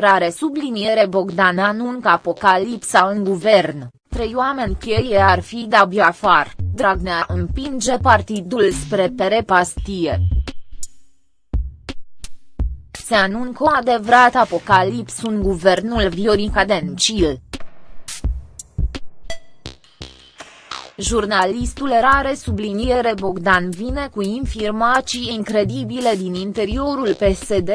rare subliniere Bogdan anuncă apocalipsa în guvern, trei oameni cheie ar fi de afară, Dragnea împinge partidul spre perepastie. Se anuncă o adevărat apocalips în guvernul Viorica Dencil. Jurnalistul rare subliniere Bogdan vine cu informații incredibile din interiorul PSD.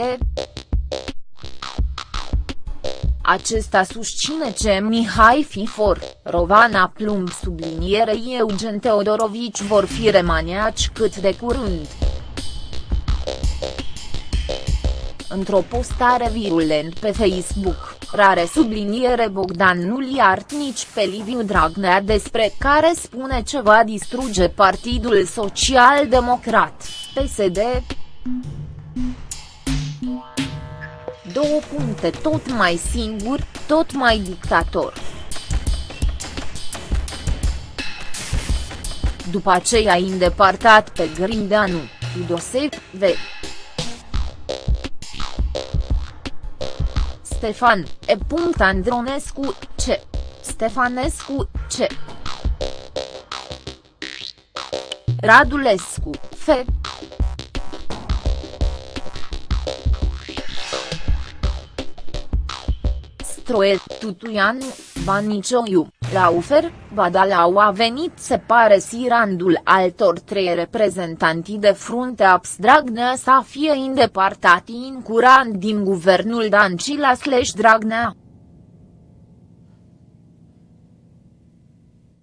Acesta susține ce Mihai Fifor, Rovana Plumb sublinierei Eugen Teodorovici vor fi remaniaci cât de curând. Într-o postare virulent pe Facebook, rare subliniere Bogdan nu-l iart nici pe Liviu Dragnea despre care spune ce va distruge Partidul Social Democrat, PSD. Două puncte tot mai singur, tot mai dictator. După aceea îndepărtat pe Grindeanu, Idosev, V. Stefan, E. Andronescu, C. Stefanescu, C. Radulescu, F. Stroet Tutuianu, Vanicioiu, Laufer, Badalau a venit se pare si randul altor trei reprezentanti de frunte abs Dragnea să fie îndepărtati în curant din guvernul Dancila slash Dragnea.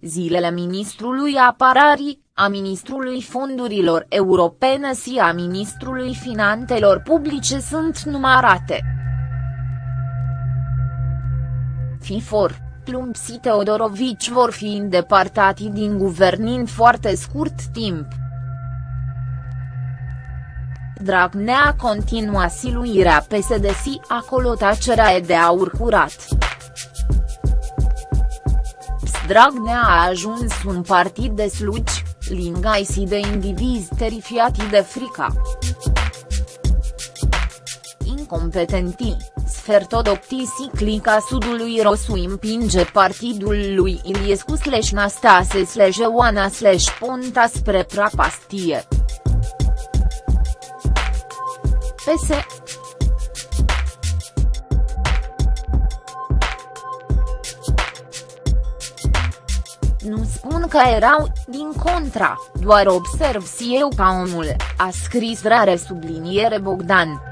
Zilele ministrului apararii, a ministrului fondurilor europene și a ministrului finanțelor publice sunt numărate. FIFOR Plumb și Teodorovici vor fi îndepărtati din guvern în foarte scurt timp. Dragnea continua siluirea PSD și acolo tacerea e de aur curat. Dragnea a ajuns un partid de slugi, lingai și de indivizi terifiati de frica. Incompetentii Sfertodoptisi clica sudului Rosu împinge partidul lui Iliescu slash Nastase slash Oana slash Ponta spre prapastie. PS Nu spun că erau, din contra, doar observ și eu ca omul, a scris rare subliniere Bogdan.